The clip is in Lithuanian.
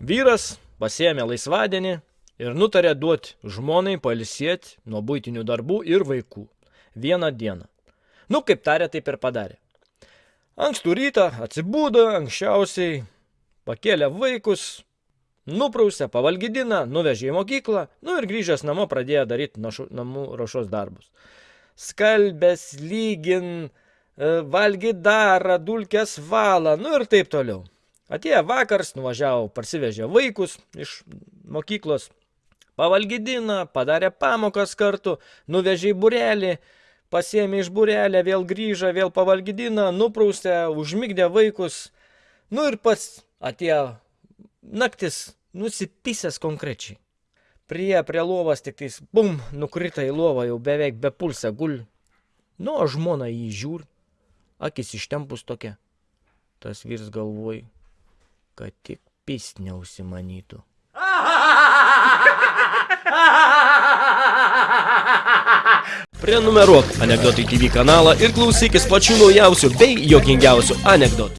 Vyras pasiėmė laisvadienį ir nutarė duoti žmonai pailsėti nuo būtinių darbų ir vaikų. Vieną dieną. Nu, kaip tarė, taip ir padarė. Ankstų rytą atsibūdo, anksčiausiai pakėlė vaikus, nuprausė, pavalgydina, nuvežė į mokyklą, nu ir grįžęs namo pradėjo daryti našu, namų ruošos darbus. Skalbės, lygin, e, valgyt darą, dulkės valą, nu ir taip toliau. Atėjo vakars, nuvažiavo, parsivežė vaikus iš mokyklos, pavalgydina, padarė pamokas kartu, nuvežė į burelį, pasiėmė iš burelę, vėl grįžo, vėl pavalgydina, nuprausė, užmigdė vaikus, nu ir pats atėjo naktis, nusipisęs konkrečiai. Prie, prie lovas tik tais, bum, nukrita į lovą, jau beveik be pulsą gul. Nu, o žmona jį žiūr, akis ištempus tokia. Tas vyrs galvoj, kad tik pist neusimanytų. Prenumeruok Anekdotai TV kanalą ir klausykis pačių naujausių bei jokingiausių anekdotų.